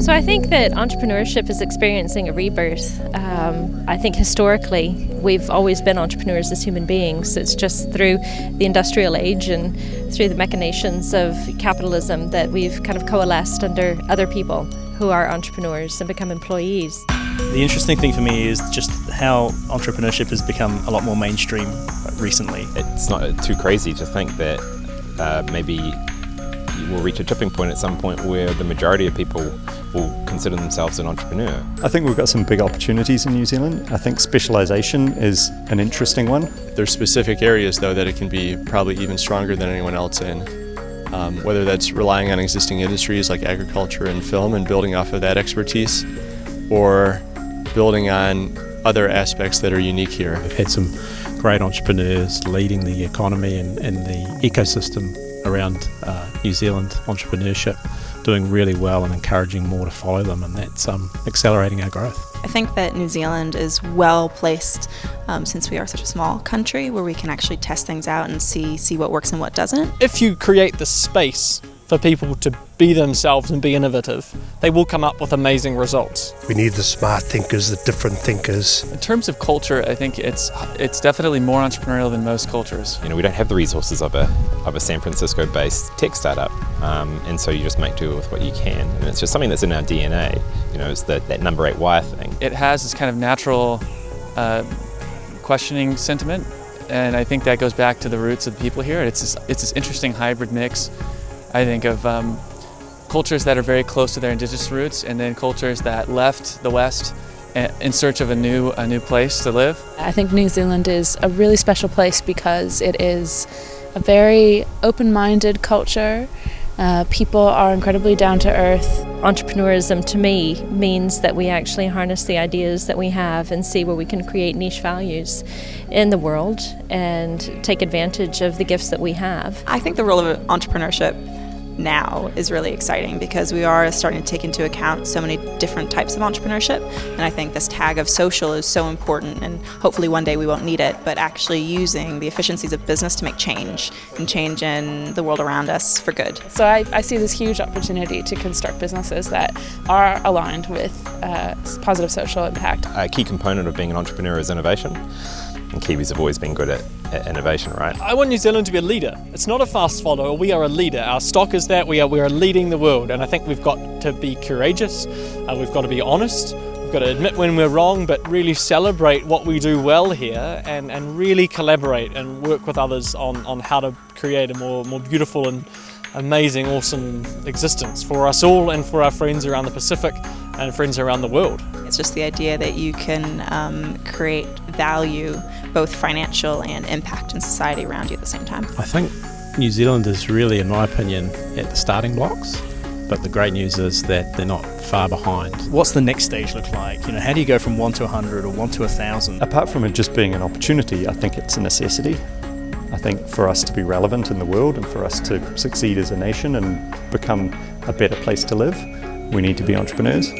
So I think that entrepreneurship is experiencing a rebirth. Um, I think historically we've always been entrepreneurs as human beings. It's just through the industrial age and through the machinations of capitalism that we've kind of coalesced under other people who are entrepreneurs and become employees. The interesting thing for me is just how entrepreneurship has become a lot more mainstream recently. It's not too crazy to think that uh, maybe we'll reach a tipping point at some point where the majority of people will consider themselves an entrepreneur. I think we've got some big opportunities in New Zealand. I think specialisation is an interesting one. There's specific areas though that it can be probably even stronger than anyone else in. Um, whether that's relying on existing industries like agriculture and film and building off of that expertise or building on other aspects that are unique here. We've had some great entrepreneurs leading the economy and, and the ecosystem around uh, New Zealand entrepreneurship doing really well and encouraging more to follow them and that's um, accelerating our growth. I think that New Zealand is well placed um, since we are such a small country where we can actually test things out and see see what works and what doesn't. If you create the space for people to be themselves and be innovative, they will come up with amazing results. We need the smart thinkers, the different thinkers. In terms of culture, I think it's it's definitely more entrepreneurial than most cultures. You know, we don't have the resources of a of a San Francisco-based tech startup, um, and so you just make do with what you can. And it's just something that's in our DNA. You know, it's that that number eight wire thing. It has this kind of natural uh, questioning sentiment, and I think that goes back to the roots of the people here. It's this, it's this interesting hybrid mix I think of um, cultures that are very close to their indigenous roots and then cultures that left the West in search of a new, a new place to live. I think New Zealand is a really special place because it is a very open-minded culture. Uh, people are incredibly down to earth. Entrepreneurism to me means that we actually harness the ideas that we have and see where we can create niche values in the world and take advantage of the gifts that we have. I think the role of entrepreneurship now is really exciting because we are starting to take into account so many different types of entrepreneurship and I think this tag of social is so important and hopefully one day we won't need it but actually using the efficiencies of business to make change and change in the world around us for good. So I, I see this huge opportunity to construct businesses that are aligned with uh, positive social impact. A key component of being an entrepreneur is innovation and Kiwis have always been good at innovation, right? I want New Zealand to be a leader. It's not a fast follower, we are a leader. Our stock is that, we are, we are leading the world and I think we've got to be courageous, uh, we've got to be honest, we've got to admit when we're wrong but really celebrate what we do well here and, and really collaborate and work with others on, on how to create a more, more beautiful and amazing, awesome existence for us all and for our friends around the Pacific and friends around the world. It's just the idea that you can um, create value, both financial and impact in society around you at the same time. I think New Zealand is really, in my opinion, at the starting blocks. But the great news is that they're not far behind. What's the next stage look like? You know, how do you go from one to a hundred or one to a thousand? Apart from it just being an opportunity, I think it's a necessity. I think for us to be relevant in the world and for us to succeed as a nation and become a better place to live, we need to be entrepreneurs.